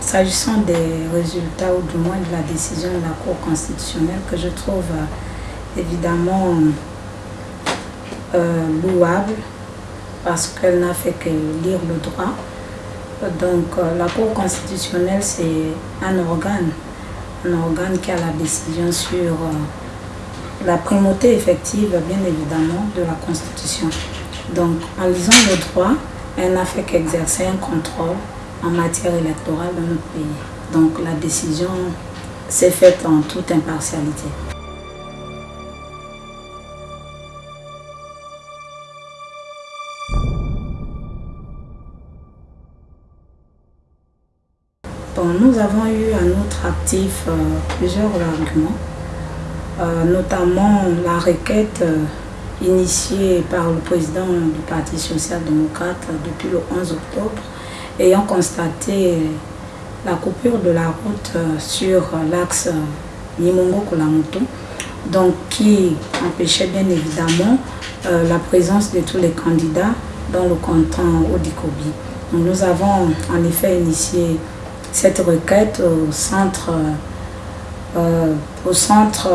s'agissant des résultats ou du moins de la décision de la Cour constitutionnelle que je trouve euh, évidemment euh, louable parce qu'elle n'a fait que lire le droit. Donc euh, la Cour constitutionnelle c'est un organe, un organe qui a la décision sur la primauté effective bien évidemment de la Constitution. Donc en lisant le droit, elle n'a fait qu'exercer un contrôle en matière électorale dans notre pays. Donc la décision s'est faite en toute impartialité. nous avons eu à notre actif euh, plusieurs arguments, euh, notamment la requête euh, initiée par le président du Parti social-démocrate depuis le 11 octobre ayant constaté la coupure de la route euh, sur l'axe Nimongo-Kolamoto, donc qui empêchait bien évidemment euh, la présence de tous les candidats dans le canton Odikobi. nous avons en effet initié cette requête au centre, euh, au centre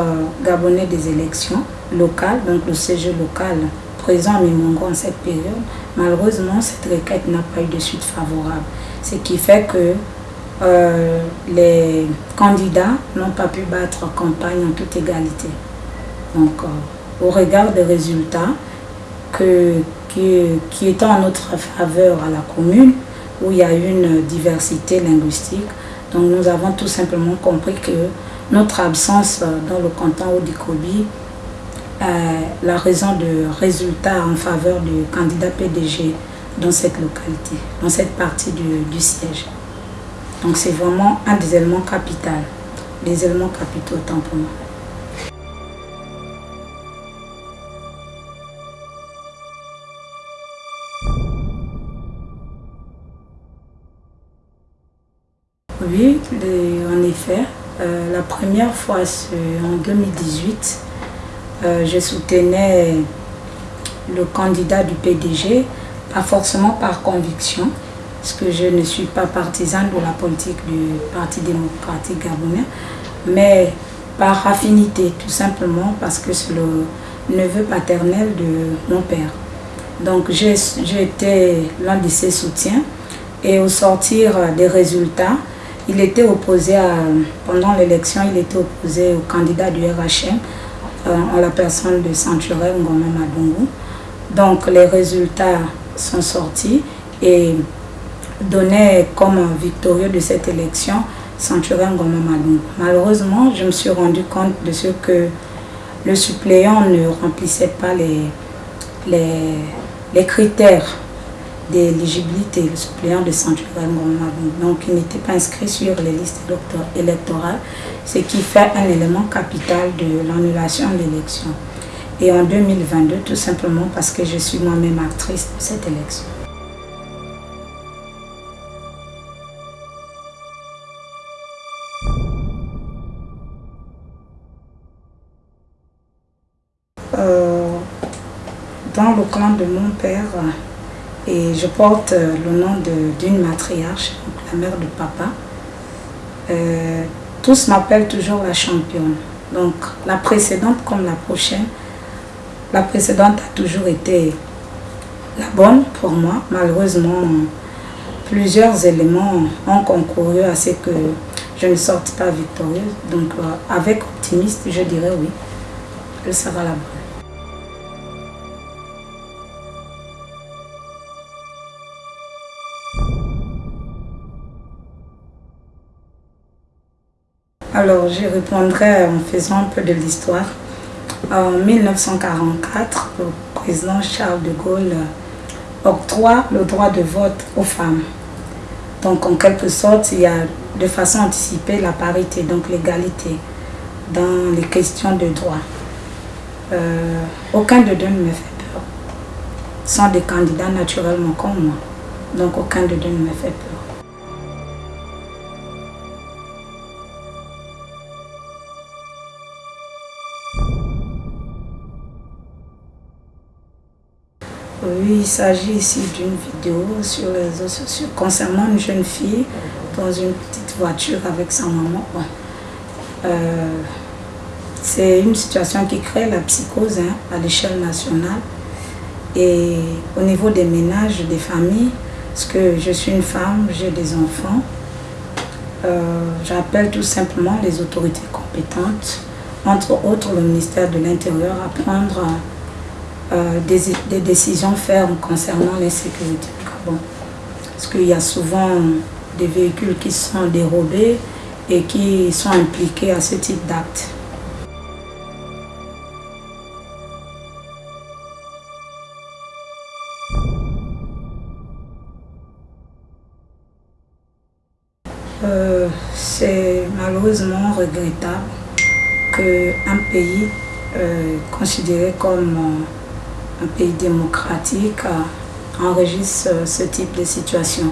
gabonais des élections locales, donc le CG local présent à Mimongo en cette période, malheureusement, cette requête n'a pas eu de suite favorable. Ce qui fait que euh, les candidats n'ont pas pu battre campagne en toute égalité. Donc, euh, au regard des résultats que, qui, qui étaient en notre faveur à la commune, où il y a une diversité linguistique, donc nous avons tout simplement compris que notre absence dans le canton Odikobi euh, la raison de résultat en faveur du candidat PDG dans cette localité, dans cette partie du, siège. Donc c'est vraiment un des éléments capitaux, des éléments capitaux autant pour moi. Oui, en effet. Euh, la première fois, en 2018, euh, je soutenais le candidat du PDG, pas forcément par conviction, parce que je ne suis pas partisane de la politique du Parti démocratique gabonais, mais par affinité, tout simplement parce que c'est le neveu paternel de mon père. Donc été l'un de ses soutiens et au sortir des résultats, il était opposé à, pendant l'élection, il était opposé au candidat du RHM, euh, en la personne de Santuré Ngoma Madungu. Donc les résultats sont sortis et donnaient comme victorieux de cette élection Santuré Ngoma Madungu. Malheureusement, je me suis rendu compte de ce que le suppléant ne remplissait pas les, les, les critères d'éligibilité, le suppléant de Sanctuaire Donc, il n'était pas inscrit sur les listes électorales, ce qui fait un élément capital de l'annulation de l'élection. Et en 2022, tout simplement parce que je suis moi-même actrice de cette élection. Euh, dans le clan de mon père, et je porte euh, le nom d'une matriarche, la mère de papa. Euh, tous m'appellent toujours la championne. Donc la précédente comme la prochaine, la précédente a toujours été la bonne pour moi. Malheureusement, plusieurs éléments ont concouru à ce que je ne sorte pas victorieuse. Donc euh, avec optimiste, je dirais oui, elle sera la bonne. Alors, je répondrai en faisant un peu de l'histoire. En 1944, le président Charles de Gaulle octroie le droit de vote aux femmes. Donc, en quelque sorte, il y a de façon anticipée la parité, donc l'égalité dans les questions de droit. Euh, aucun de deux ne me fait peur. sont des candidats naturellement comme moi. Donc, aucun de deux ne me fait peur. Oui, il s'agit ici d'une vidéo sur les réseaux sociaux concernant une jeune fille dans une petite voiture avec sa maman. c'est une situation qui crée la psychose hein, à l'échelle nationale. Et au niveau des ménages, des familles, parce que je suis une femme, j'ai des enfants, j'appelle tout simplement les autorités compétentes entre autres le ministère de l'Intérieur, à prendre euh, des, décisions fermes concernant l'insécurité du. Parce qu'il y a souvent des véhicules qui sont dérobés et qui sont impliqués à ce type d'actes. Euh, c'est malheureusement regrettable qu'un pays euh, considéré comme un pays démocratique euh, enregistre ce type de situation.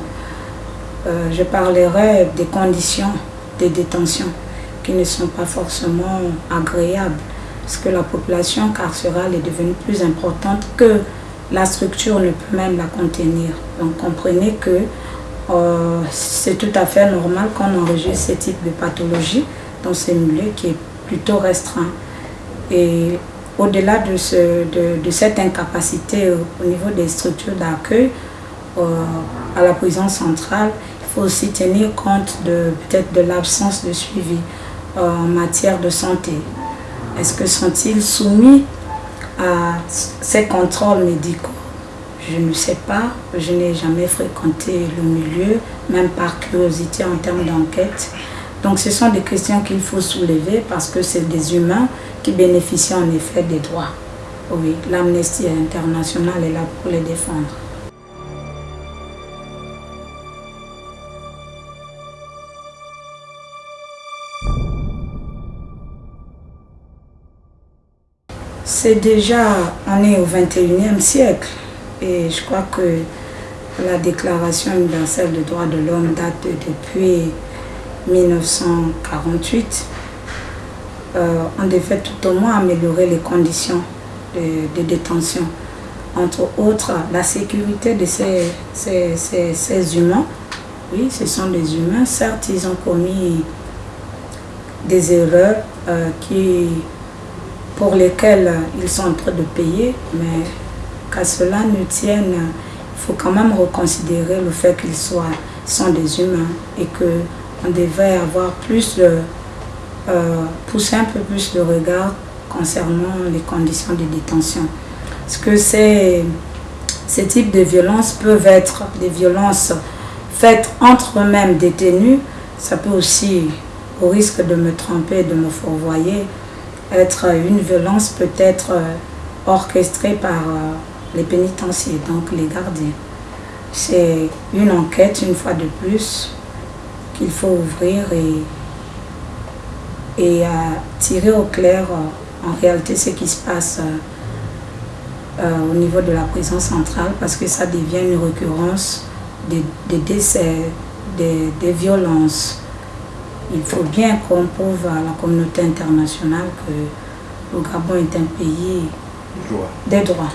je parlerai des conditions de détention qui ne sont pas forcément agréables parce que la population carcérale est devenue plus importante que la structure ne peut même la contenir. Donc comprenez que c'est tout à fait normal qu'on enregistre ce type de pathologie dans ces milieux qui est plutôt restreint. Et au-delà de, ce, de, cette incapacité au, niveau des structures d'accueil euh, à la prison centrale, il faut aussi tenir compte de peut-être de l'absence de suivi euh, en matière de santé. Est-ce que sont-ils soumis à ces contrôles médicaux? Je ne sais pas, je n'ai jamais fréquenté le milieu, même par curiosité en termes d'enquête. Donc ce sont des questions qu'il faut soulever parce que c'est des humains qui bénéficient en effet des droits. Oui, l'Amnesty internationale est là pour les défendre. C'est déjà, on est au 21e siècle et je crois que la Déclaration universelle des droits de l'homme date depuis 1948 euh, ont de fait tout au moins améliorer les conditions de, détention. Entre autres, la sécurité de ces, humains. Oui, ce sont des humains. Certes, ils ont commis des erreurs euh, pour lesquelles ils sont en train de payer, mais qu'à cela ne tienne, il faut quand même reconsidérer le fait qu'ils sont des humains et que on devrait avoir plus de, euh, pousser un peu plus le regard concernant les conditions de détention. Parce que ces, ces types de violences peuvent être des violences faites entre eux-mêmes détenus. Ça peut aussi, au risque de me tromper, de me fourvoyer, être une violence peut-être euh, orchestrée par euh, les pénitenciers, donc les gardiens. C'est une enquête, une fois de plus, qu'il faut ouvrir et, et tirer au clair euh, en réalité ce qui se passe euh, euh, au niveau de la prison centrale parce que ça devient une récurrence des, décès, des, des, violences. Il faut bien qu'on prouve à la communauté internationale que le Gabon est un pays des droits.